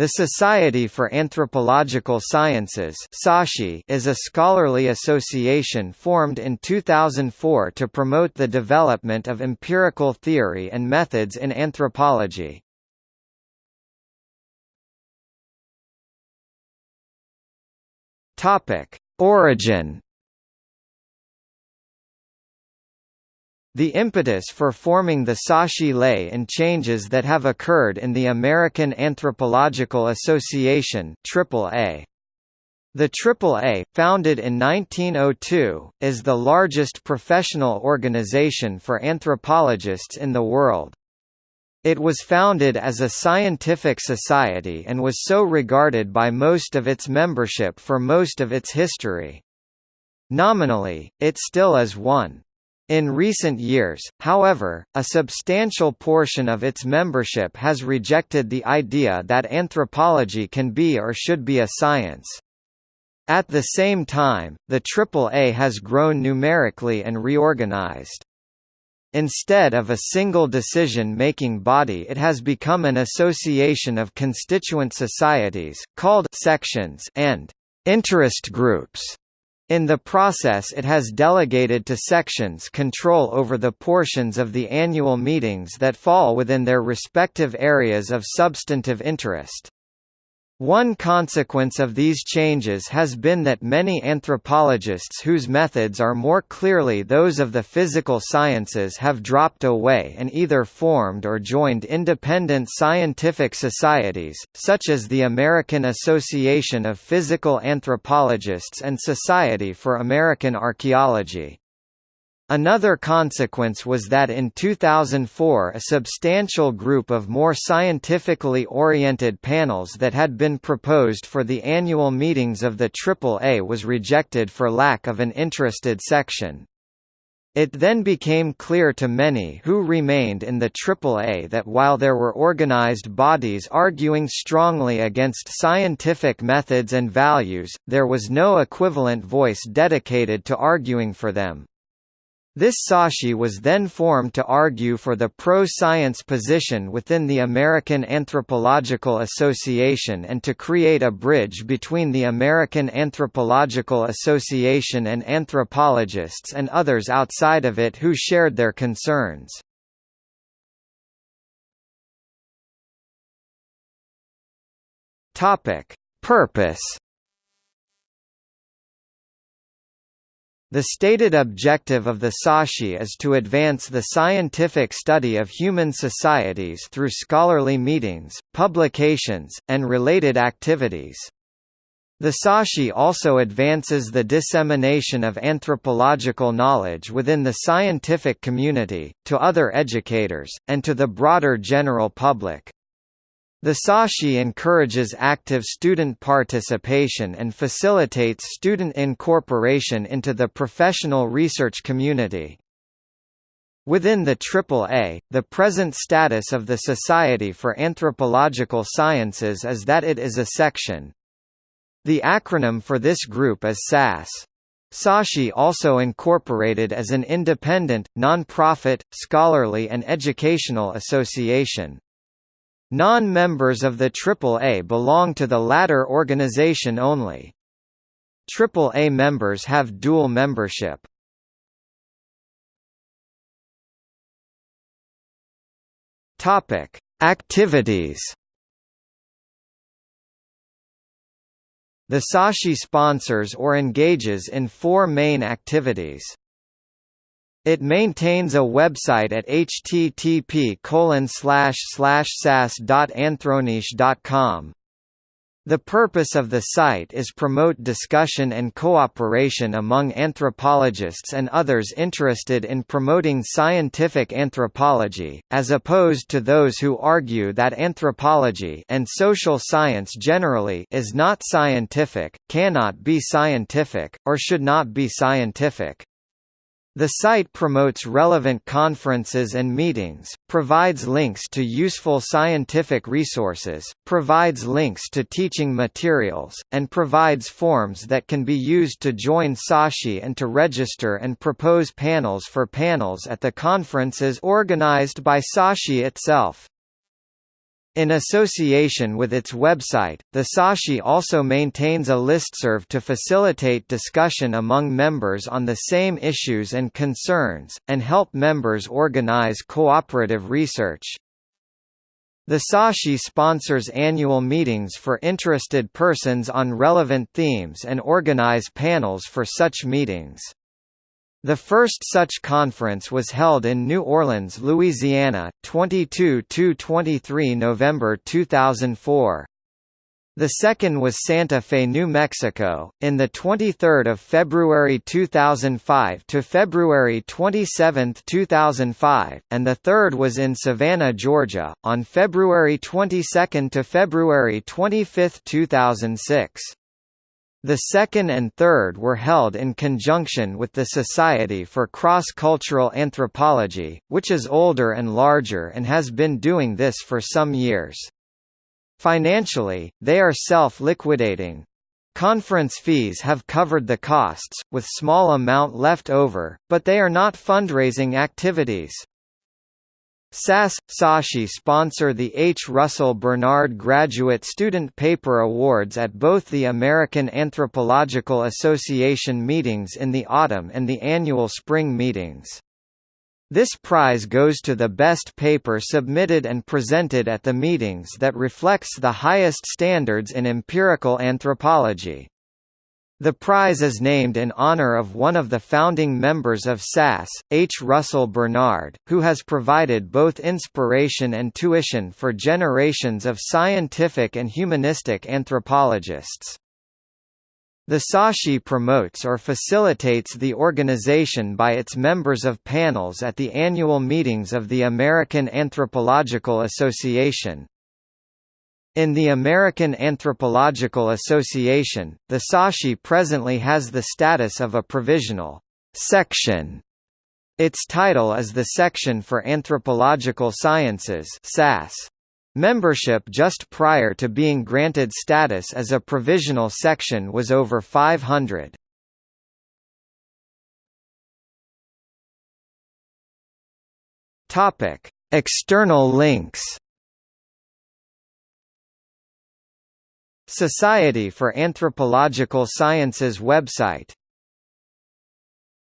The Society for Anthropological Sciences is a scholarly association formed in 2004 to promote the development of empirical theory and methods in anthropology. Origin The impetus for forming the SASci lay in changes that have occurred in the American Anthropological Association AAA. The AAA, founded in 1902, is the largest professional organization for anthropologists in the world. It was founded as a scientific society and was so regarded by most of its membership for most of its history. Nominally, it still is one. In recent years, however, a substantial portion of its membership has rejected the idea that anthropology can be or should be a science. At the same time, the AAA has grown numerically and reorganized. Instead of a single decision-making body it has become an association of constituent societies, called sections and interest groups. In the process it has delegated to sections control over the portions of the annual meetings that fall within their respective areas of substantive interest. One consequence of these changes has been that many anthropologists whose methods are more clearly those of the physical sciences have dropped away and either formed or joined independent scientific societies, such as the American Association of Physical Anthropologists and Society for American Archaeology. Another consequence was that in 2004 a substantial group of more scientifically oriented panels that had been proposed for the annual meetings of the AAA was rejected for lack of an interested section. It then became clear to many who remained in the AAA that while there were organized bodies arguing strongly against scientific methods and values, there was no equivalent voice dedicated to arguing for them. This SASci was then formed to argue for the pro-science position within the American Anthropological Association and to create a bridge between the American Anthropological Association and anthropologists and others outside of it who shared their concerns. Purpose The stated objective of the SASci is to advance the scientific study of human societies through scholarly meetings, publications, and related activities. The SASci also advances the dissemination of anthropological knowledge within the scientific community, to other educators, and to the broader general public. The SASci encourages active student participation and facilitates student incorporation into the professional research community. Within the AAA, the present status of the Society for Anthropological Sciences is that it is a section. The acronym for this group is SAS. SASci also incorporated as an independent, non-profit, scholarly and educational association. Non-members of the AAA belong to the latter organization only. AAA members have dual membership. Topic: Activities. The SASci sponsors or engages in four main activities. It maintains a website at http sas.anthronische.com. The purpose of the site is promote discussion and cooperation among anthropologists and others interested in promoting scientific anthropology, as opposed to those who argue that anthropology and social science generally is not scientific, cannot be scientific, or should not be scientific. The site promotes relevant conferences and meetings, provides links to useful scientific resources, provides links to teaching materials, and provides forms that can be used to join SASci and to register and propose panels for panels at the conferences organized by SASci itself. In association with its website, the SASci also maintains a listserv to facilitate discussion among members on the same issues and concerns, and help members organize cooperative research. The SASci sponsors annual meetings for interested persons on relevant themes and organize panels for such meetings. The first such conference was held in New Orleans, Louisiana, 22–23 November 2004. The second was Santa Fe, New Mexico, in the 23rd of February 2005 to February 27, 2005, and the third was in Savannah, Georgia, on February 22 to February 25, 2006. The second and third were held in conjunction with the Society for Cross-Cultural Anthropology, which is older and larger and has been doing this for some years. Financially, they are self-liquidating. Conference fees have covered the costs, with small amount left over, but they are not fundraising activities. SAS – SASci sponsor the H. Russell Bernard Graduate Student Paper Awards at both the American Anthropological Association meetings in the autumn and the annual spring meetings. This prize goes to the best paper submitted and presented at the meetings that reflects the highest standards in empirical anthropology. The prize is named in honor of one of the founding members of SAS, H. Russell Bernard, who has provided both inspiration and tuition for generations of scientific and humanistic anthropologists. The SASci promotes or facilitates the organization by its members of panels at the annual meetings of the American Anthropological Association, in the American Anthropological Association, the SASci presently has the status of a provisional section. Its title is the Section for Anthropological Sciences SAS. Membership just prior to being granted status as a provisional section was over 500. External links Society for Anthropological Sciences website